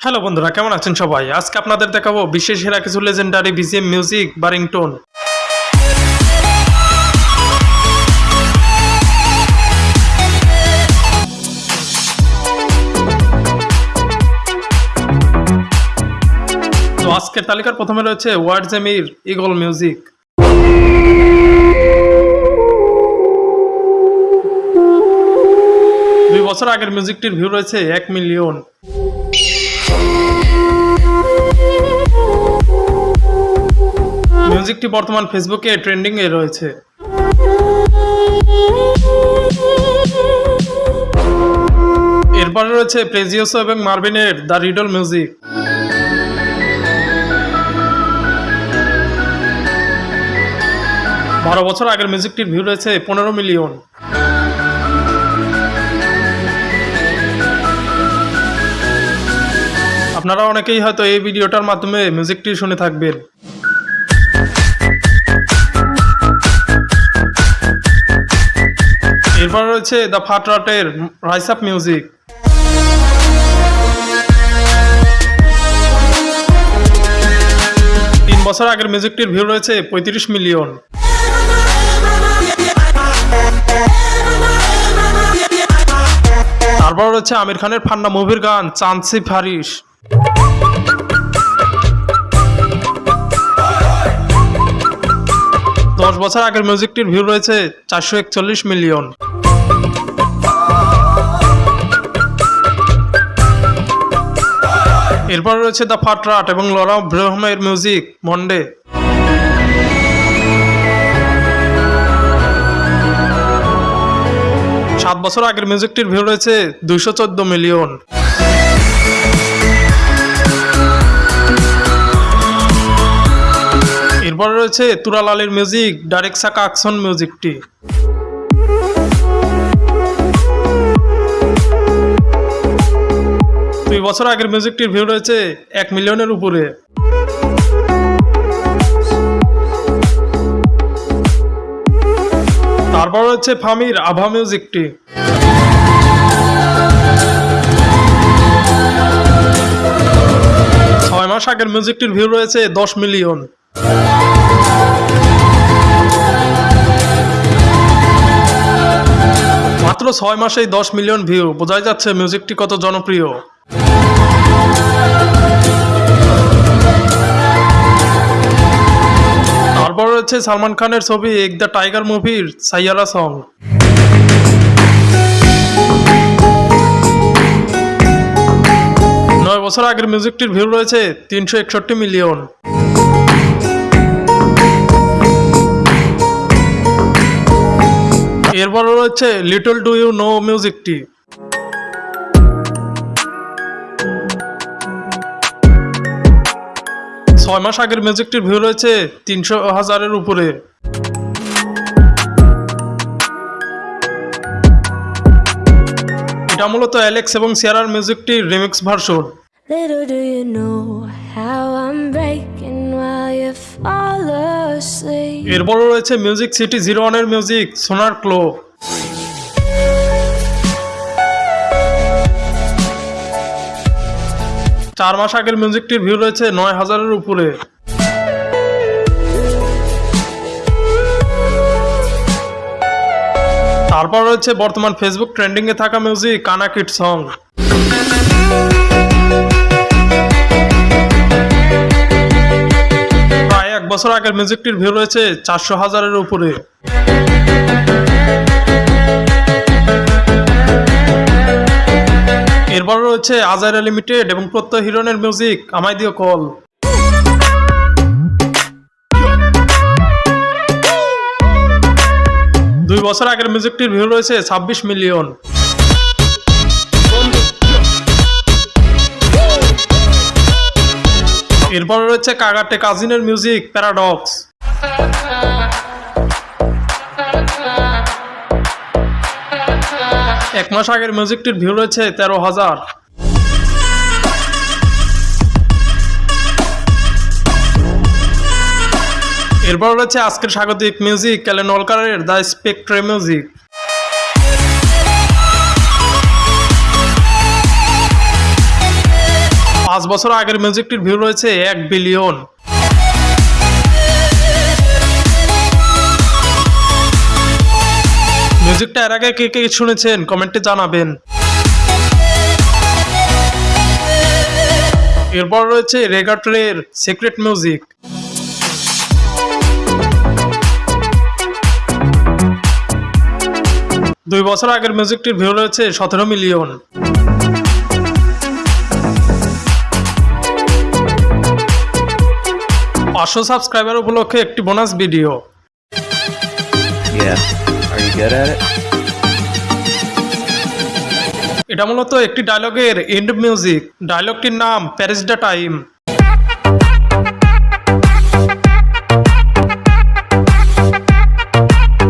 Hello বন্ধুরা, কেমন আছেন সবাই? আজকে আপনাদের দেখাবো বিশেষ সেরা কিছু লেজেন্ডারি বিজিএম মিউজিক বা রিংটোন তো আজকের তালিকার প্রথমে রয়েছে ওয়ার্ড জেমির ইগল মিউজিক দুই বছর আগের মিউজিকটির ভিউ রয়েছে এক মিলিয়ন মিউজিকটি বর্তমান ফেসবুকে ট্রেন্ডিং এ রয়েছে। এরপরে রয়েছে প্রেজিওসো এবং মার্ভিনের দ্য রিডল মিউজিক বারো বছর আগের মিউজিকটির ভিউ রয়েছে পনেরো মিলিয়ন আপনারা অনেকেই হয়তো এই ভিডিওটার মাধ্যমে মিউজিকটি শুনে থাকবেন। এরপর রয়েছে দ্য ফাটরাটের রাইস আপ মিউজিক তিন বছর আগের মিউজিকটির ভিউ রয়েছে পঁয়ত্রিশ মিলিয়ন তারপর রয়েছে আমির খানের ফান্না মুভির গান চান্সি ফারিস দশ বছর আগের মিউজিকটির ভিউ রয়েছে চারশো একচল্লিশ মিলিয়ন এরপর রয়েছে দ্য ফাটরাট এবং লরা ব্রহ্মের মিউজিক মন্ডে সাত বছর আগের মিউজিকটির ভিউ রয়েছে দুইশো চোদ্দ মিলিয়ন এরপর রয়েছে তুরালালের মিউজিক ডাইরেক্ট সাকা মিউজিকটি দুই বছর আগের মিউজিকটির ভিউ রয়েছে এক মিলিয়নের উপরে। তারপর রয়েছে ফামির আভা মিউজিকটি ছয় মাস আগের মিউজিকটির ভিউ রয়েছে দশ মিলিয়ন। মাত্র ছয় মাসেই দশ মিলিয়ন ভিউ বোঝাই যাচ্ছে মিউজিকটি কত জনপ্রিয়। তারপর রয়েছে সালমান খানের ছবি এক দ্য টাইগার মুভির সাইয়ারা সং। নয় বছর আগের মিউজিকটির ভিউ রয়েছে তিনশো একষট্টি মিলিয়ন। এরপর রয়েছে লিটল ডু ইউ নো মিউজিকটি। ছয় মাস আগের মিউজিকটির ভিউ রয়েছে তিনশো হাজারের উপরে। এটা মূলত অ্যালেক্স এবং সিয়ারার মিউজিকটির remix version Little do you know how I'm breaking while you fall asleep. এরপর রয়েছে মিউজিক সিটি জিরো ওয়ানের মিউজিক সোনার ক্লো চার মাস আগের মিউজিকটির ভিউ রয়েছে নয় হাজারের উপরে। তারপর রয়েছে বর্তমান ফেসবুক ট্রেন্ডিং এ থাকা মিউজিক কানাকিট সং প্রায় এক বছর আগের মিউজিকটির ভিউ রয়েছে চারশো হাজারের উপরে। এরপর রয়েছে আজারা লিমিটেড এবং প্রত্যয় হিরনের মিউজিক। আমায় দিও কল। দুই বছর আগের মিউজিকটির ভিউ রয়েছে ছাব্বিশ মিলিয়ন। এরপর রয়েছে কাগাটে কাজিনের মিউজিক, প্যারাডক্স। এক মাস আগের মিউজিকটির ভিউ রয়েছে তেরো হাজার। এরপর রয়েছে আজকের স্বাগতিক মিউজিক ক্যালেন অলকারের দ্য স্পেকট্রে মিউজিক পাঁচ বছর আগের মিউজিকটির ভিউ রয়েছে এক বিলিয়ন মিউজিকটা এর আগে কে কে শুনেছেন? কমেন্টে জানাবেন। এরপর রয়েছে রেগাট্রের সিক্রেট মিউজিক। দুই বছর আগের মিউজিকটির ভিউ রয়েছে সতেরো মিলিয়ন। পাঁচশো সাবস্ক্রাইবার উপলক্ষে একটি bonus video. Good at it? এটা মূলত একটি ডায়লগের এন্ড মিউজিক ডায়লগটির নাম প্যারিস দ্য টাইম